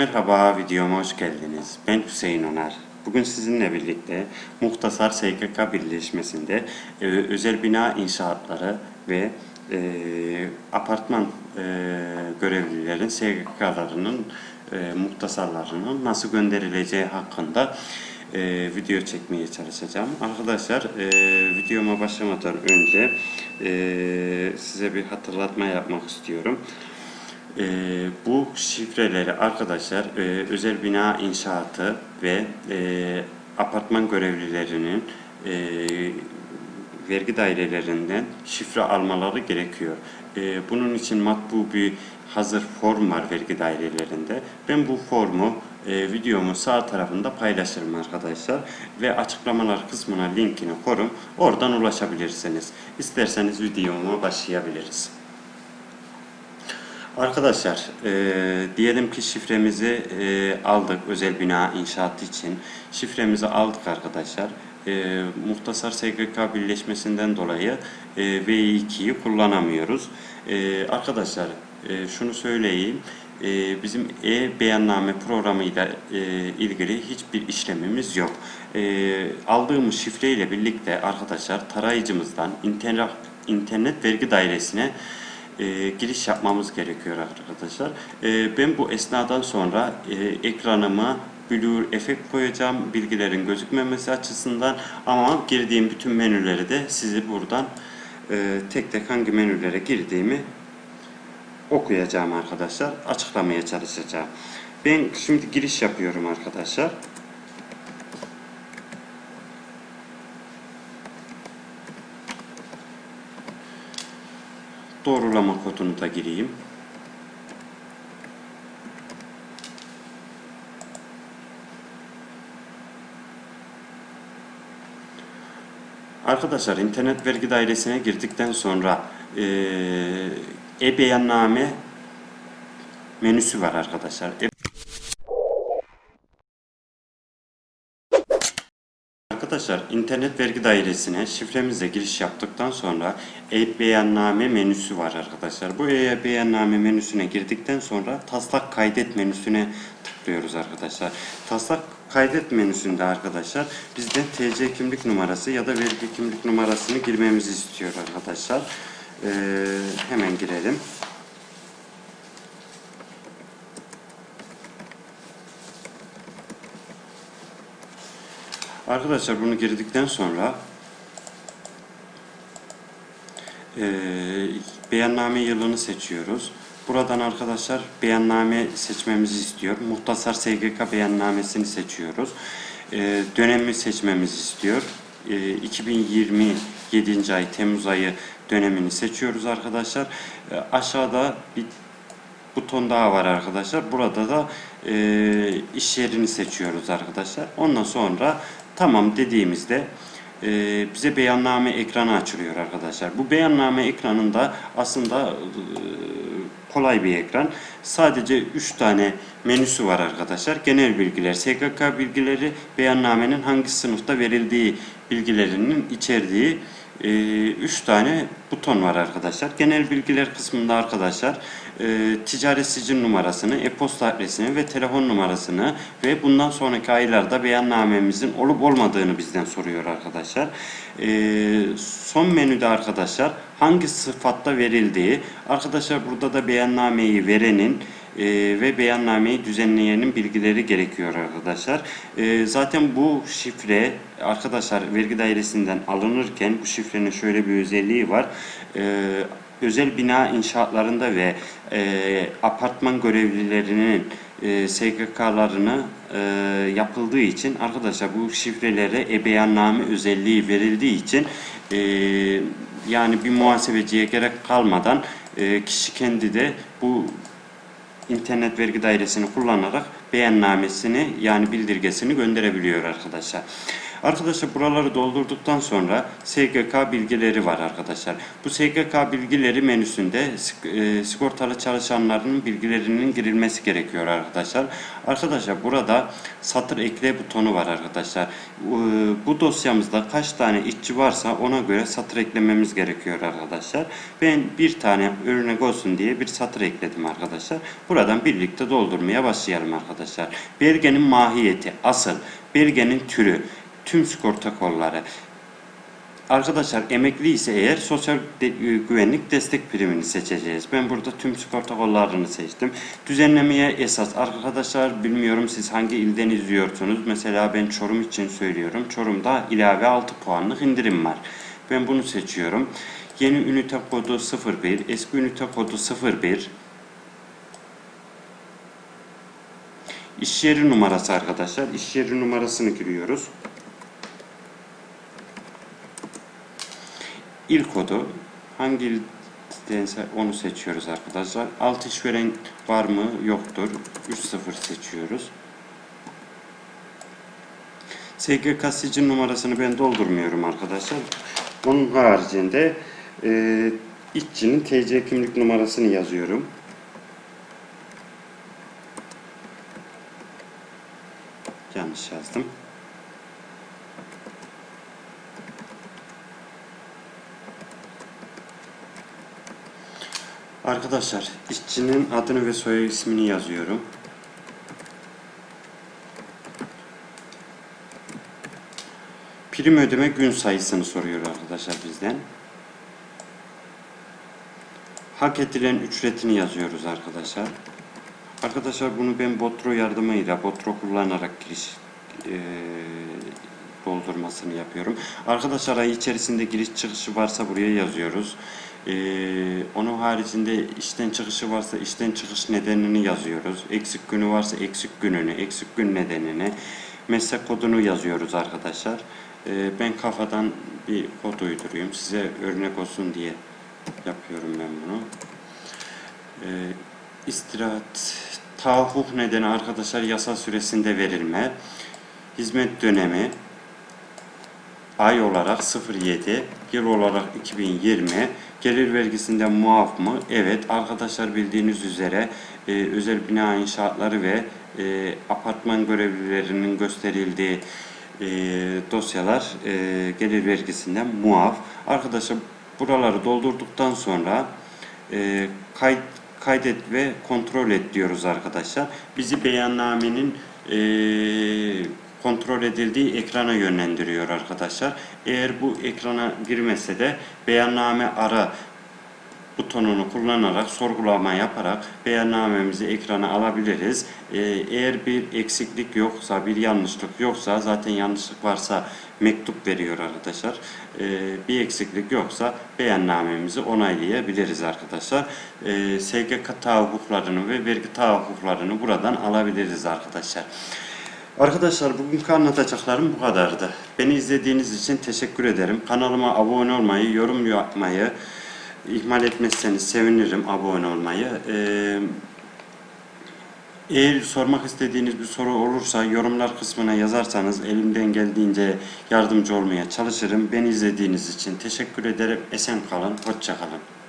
merhaba, videoma hoş geldiniz. Ben Hüseyin Onar. Bugün sizinle birlikte Muhtasar SGK Birleşmesi'nde e, özel bina inşaatları ve e, apartman e, görevlilerin SGK'larının e, muhtasarlarının nasıl gönderileceği hakkında e, video çekmeye çalışacağım. Arkadaşlar e, videoma başlamadan önce e, size bir hatırlatma yapmak istiyorum. Ee, bu şifreleri arkadaşlar e, özel bina inşaatı ve e, apartman görevlilerinin e, vergi dairelerinden şifre almaları gerekiyor. E, bunun için matbu bir hazır form var vergi dairelerinde. Ben bu formu e, videomun sağ tarafında paylaşırım arkadaşlar ve açıklamalar kısmına linkini korum. Oradan ulaşabilirsiniz. İsterseniz videoma başlayabiliriz. Arkadaşlar, e, diyelim ki şifremizi e, aldık özel bina inşaatı için. Şifremizi aldık arkadaşlar. E, Muhtasar SGK birleşmesinden dolayı e, V2'yi kullanamıyoruz. E, arkadaşlar, e, şunu söyleyeyim. E, bizim e-beyanname programıyla e, ilgili hiçbir işlemimiz yok. E, aldığımız şifreyle birlikte arkadaşlar tarayıcımızdan internet, internet vergi dairesine e, giriş yapmamız gerekiyor arkadaşlar. E, ben bu esnadan sonra e, ekranıma blur efekt koyacağım bilgilerin gözükmemesi açısından ama girdiğim bütün menüleri de sizi buradan e, tek tek hangi menülere girdiğimi okuyacağım arkadaşlar. Açıklamaya çalışacağım. Ben şimdi giriş yapıyorum arkadaşlar. Doğrulama kodunu da gireyim. Arkadaşlar internet vergi dairesine girdikten sonra e-beyanname menüsü var arkadaşlar. Arkadaşlar internet vergi dairesine şifremizle giriş yaptıktan sonra e-beyanname menüsü var arkadaşlar. Bu e-beyanname menüsüne girdikten sonra taslak kaydet menüsüne tıklıyoruz arkadaşlar. Taslak kaydet menüsünde arkadaşlar bizden TC kimlik numarası ya da vergi kimlik numarasını girmemizi istiyor arkadaşlar. Ee, hemen girelim. Arkadaşlar bunu girdikten sonra e, beyanname yılını seçiyoruz. Buradan arkadaşlar beyanname seçmemizi istiyor. Muhtasar SGK beyannamesini seçiyoruz. E, dönemi seçmemizi istiyor. E, 2020 7. ay Temmuz ayı dönemini seçiyoruz arkadaşlar. E, aşağıda bir buton daha var arkadaşlar. Burada da e, iş yerini seçiyoruz arkadaşlar. Ondan sonra Tamam dediğimizde e, bize beyanname ekranı açılıyor arkadaşlar. Bu beyanname ekranında aslında e, kolay bir ekran. Sadece 3 tane menüsü var arkadaşlar. Genel bilgiler, SGK bilgileri, beyannamenin hangi sınıfta verildiği bilgilerinin içerdiği 3 e, tane buton var arkadaşlar. Genel bilgiler kısmında arkadaşlar e, ticaret sicil numarasını, e-posta adresini ve telefon numarasını ve bundan sonraki aylarda beyannamemizin olup olmadığını bizden soruyor arkadaşlar. E, son menüde arkadaşlar hangi sıfatta verildiği, arkadaşlar burada da beyannameyi verenin e, ve beyannameyi düzenleyenin bilgileri gerekiyor arkadaşlar. E, zaten bu şifre arkadaşlar vergi dairesinden alınırken bu şifrenin şöyle bir özelliği var. E, özel bina inşaatlarında ve e, apartman görevlilerinin e, SGK'larını e, yapıldığı için arkadaşlar bu şifrelere e-beyanname özelliği verildiği için e, yani bir muhasebeciye gerek kalmadan e, kişi kendi de bu internet vergi dairesini kullanarak beyannamesini yani bildirgesini gönderebiliyor arkadaşlar. Arkadaşlar buraları doldurduktan sonra SGK bilgileri var arkadaşlar. Bu SGK bilgileri menüsünde e, sigortalı çalışanların bilgilerinin girilmesi gerekiyor arkadaşlar. Arkadaşlar burada satır ekle butonu var arkadaşlar. Bu dosyamızda kaç tane işçi varsa ona göre satır eklememiz gerekiyor arkadaşlar. Ben bir tane örnek olsun diye bir satır ekledim arkadaşlar. Buradan birlikte doldurmaya başlayalım arkadaşlar. Belgenin mahiyeti, asıl, belgenin türü, tüm sigorta kolları. Arkadaşlar emekli ise eğer sosyal de- e, güvenlik destek primini seçeceğiz. Ben burada tüm sigorta kollarını seçtim. Düzenlemeye esas arkadaşlar bilmiyorum siz hangi ilden izliyorsunuz. Mesela ben Çorum için söylüyorum. Çorum'da ilave 6 puanlık indirim var. Ben bunu seçiyorum. Yeni ünite kodu 01, eski ünite kodu 01. İş yeri numarası arkadaşlar. İş yeri numarasını giriyoruz. İl kodu hangi ildense onu seçiyoruz arkadaşlar. Alt işveren var mı? Yoktur. 3.0 seçiyoruz. SGK sicil numarasını ben doldurmuyorum arkadaşlar. Onun haricinde e, işçinin TC kimlik numarasını yazıyorum. Yanlış yazdım. Arkadaşlar işçinin adını ve soy ismini yazıyorum. Prim ödeme gün sayısını soruyor arkadaşlar bizden. Hak edilen ücretini yazıyoruz arkadaşlar. Arkadaşlar bunu ben Botro yardımıyla, Botro kullanarak giriş eee, doldurmasını yapıyorum. Arkadaşlar ay içerisinde giriş çıkışı varsa buraya yazıyoruz. Eee, onun haricinde işten çıkışı varsa işten çıkış nedenini yazıyoruz. Eksik günü varsa eksik gününü, eksik gün nedenini, meslek kodunu yazıyoruz arkadaşlar. Eee, ben kafadan bir kod uyduruyorum. Size örnek olsun diye yapıyorum ben bunu. Ee, istirahat, tahakkuk nedeni arkadaşlar yasa süresinde verilme, hizmet dönemi, ay olarak 07, yıl olarak 2020, gelir vergisinde muaf mı? Evet arkadaşlar bildiğiniz üzere e, özel bina inşaatları ve e, apartman görevlilerinin gösterildiği e, dosyalar e, gelir vergisinden muaf. Arkadaşlar buraları doldurduktan sonra e, kayıt kaydet ve kontrol et diyoruz arkadaşlar. Bizi beyannamenin e, kontrol edildiği ekrana yönlendiriyor arkadaşlar. Eğer bu ekrana girmese de beyanname ara butonunu kullanarak sorgulama yaparak beyannamemizi ekrana alabiliriz. Ee, eğer bir eksiklik yoksa, bir yanlışlık yoksa, zaten yanlışlık varsa mektup veriyor arkadaşlar. Ee, bir eksiklik yoksa beyannamemizi onaylayabiliriz arkadaşlar. Ee, SGK tahakkuklarını ve vergi tahakkuklarını buradan alabiliriz arkadaşlar. Arkadaşlar bugünkü anlatacaklarım bu kadardı. Beni izlediğiniz için teşekkür ederim. Kanalıma abone olmayı, yorum yapmayı ihmal etmezseniz sevinirim abone olmayı. Ee, eğer sormak istediğiniz bir soru olursa yorumlar kısmına yazarsanız elimden geldiğince yardımcı olmaya çalışırım. Beni izlediğiniz için teşekkür ederim. Esen kalın, hoşça kalın.